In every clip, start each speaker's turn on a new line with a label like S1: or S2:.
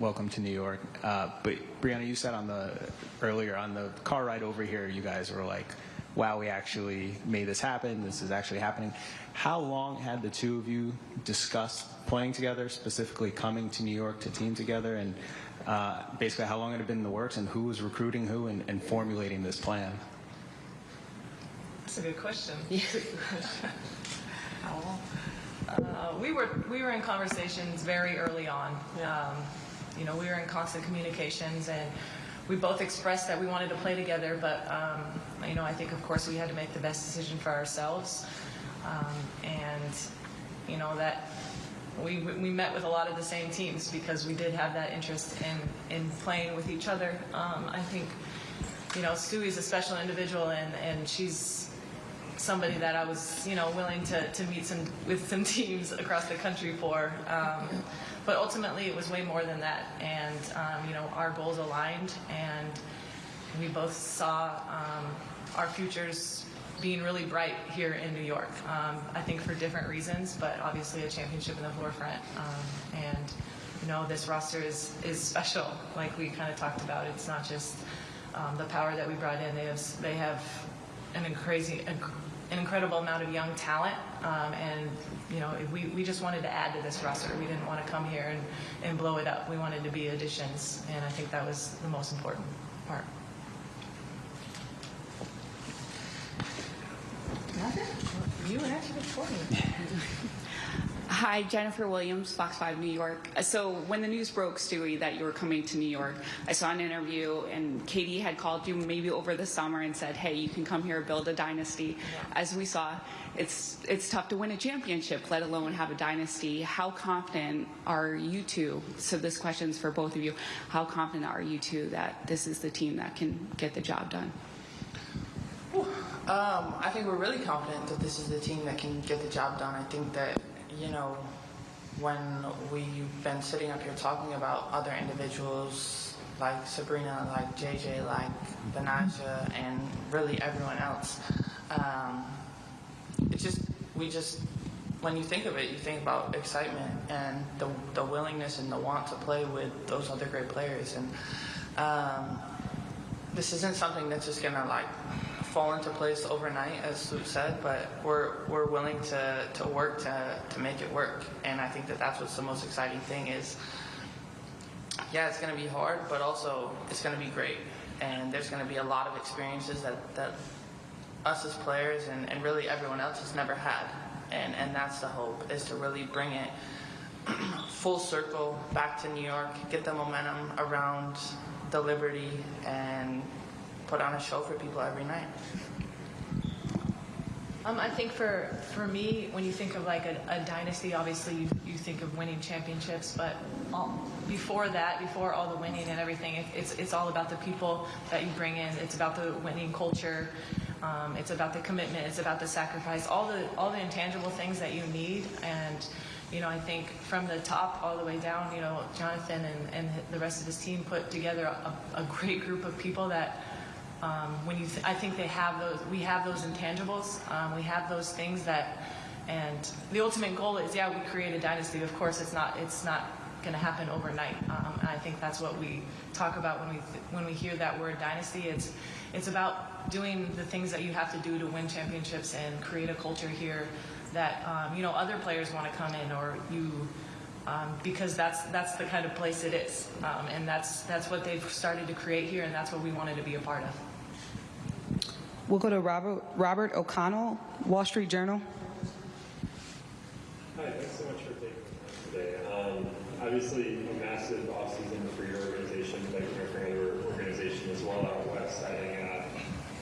S1: welcome to New York. Uh, but Breanna, you said on the earlier on the car ride over here, you guys were like, "Wow, we actually made this happen. This is actually happening." How long had the two of you discussed playing together, specifically coming to New York to team together, and uh, basically how long had it been in the works, and who was recruiting who and, and formulating this plan?
S2: That's a good question. Yeah. How long? Uh, we were we were in conversations very early on. Um, you know, we were in constant communications, and we both expressed that we wanted to play together. But um, you know, I think of course we had to make the best decision for ourselves, um, and you know that we we met with a lot of the same teams because we did have that interest in in playing with each other. Um, I think you know Stewie's a special individual, and and she's somebody that I was, you know, willing to, to meet some with some teams across the country for. Um, but ultimately, it was way more than that, and um, you know, our goals aligned, and we both saw um, our futures being really bright here in New York. Um, I think for different reasons, but obviously a championship in the forefront, um, and you know, this roster is is special. Like we kind of talked about, it's not just um, the power that we brought in. They have they have an crazy an incredible amount of young talent, um, and you know we, we just wanted to add to this roster. We didn't want to come here and, and blow it up. We wanted to be additions, and I think that was the most important part.
S3: You answered it for me.
S4: Hi, Jennifer Williams, Fox 5 New York. So when the news broke, Stewie, that you were coming to New York, I saw an interview and Katie had called you maybe over the summer and said, hey, you can come here, build a dynasty. As we saw, it's, it's tough to win a championship, let alone have a dynasty. How confident are you two? So this question's for both of you. How confident are you two that this is the team that can get the job done?
S3: Um, I think we're really confident that this is the team that can get the job done. I think that, you know, when we've been sitting up here talking about other individuals like Sabrina, like JJ, like Betnijah, and really everyone else, um, it's just, we just, when you think of it, you think about excitement and the, the willingness and the want to play with those other great players. And um, this isn't something that's just gonna like fall into place overnight, as Luke said, but we're we're willing to to work to to make it work, and I think that that's what's the most exciting thing is. Yeah, it's gonna be hard, but also it's gonna be great, and there's gonna be a lot of experiences that that us as players and, and really everyone else has never had, and and that's the hope is to really bring it full circle back to New York, get the momentum around the Liberty, and put on a show for people every night.
S2: Um, I think for for me, when you think of like a, a dynasty, obviously you, you think of winning championships, but all, before that, before all the winning and everything, it, it's it's all about the people that you bring in. It's about the winning culture. Um, it's about the commitment. It's about the sacrifice. All the all the intangible things that you need. And you know, I think from the top all the way down, you know, Jonathan and, and the rest of his team put together a, a great group of people that um, when you, th- I think they have those. We have those intangibles. Um, we have those things that, and the ultimate goal is, yeah, we create a dynasty. Of course, it's not. It's not going to happen overnight. Um, and I think that's what we talk about when we when we hear that word dynasty. It's it's about doing the things that you have to do to win championships and create a culture here that um, you know other players want to come in or you. Um, because that's that's the kind of place it is, um, and that's that's what they've started to create here, and that's what we wanted to be a part of.
S5: We'll go to Robert, Robert O'Connell, Wall Street Journal.
S6: Hi, thanks so much for taking the time today. Um, obviously, a massive offseason for your organization, but for another organization as well out west, adding a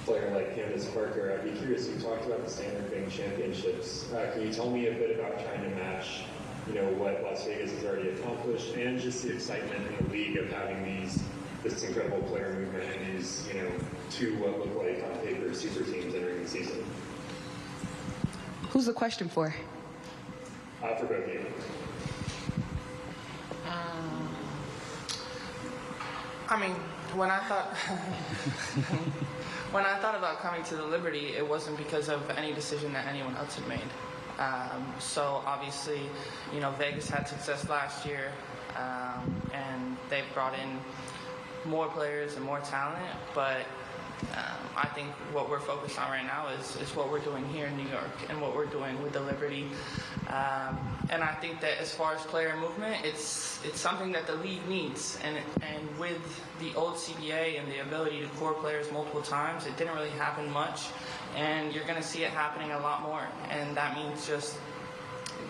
S6: player like Candace Parker. I'd be curious, you talked about the standard being championships. Uh, can you tell me a bit about trying to match, you know, what Las Vegas has already accomplished and just the excitement in the league of having these this incredible player movement and these, you know, two what look like on paper super teams entering the season?
S5: Who's the question for?
S6: Uh, for both of you.
S3: I mean, when I thought when I thought about coming to the Liberty, it wasn't because of any decision that anyone else had made. Um, so obviously, you know, Vegas had success last year, um, and they've brought in more players and more talent, but um, I think what we're focused on right now is, is what we're doing here in New York and what we're doing with the Liberty. Um, and I think that as far as player movement, it's it's something that the league needs. And and with the old CBA and the ability to core players multiple times, it didn't really happen much. And you're going to see it happening a lot more. And that means just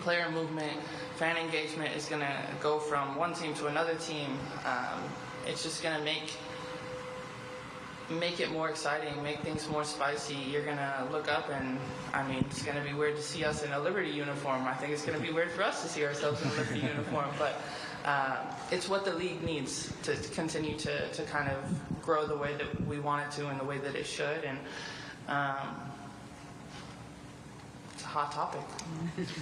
S3: player movement, fan engagement is going to go from one team to another team. Um, it's just going to make make it more exciting, make things more spicy. You're gonna look up and I mean it's gonna be weird to see us in a Liberty uniform. I think it's gonna be weird for us to see ourselves in a Liberty uniform, but uh, it's what the league needs to, to continue to, to kind of grow the way that we want it to and the way that it should. And um, it's a hot topic.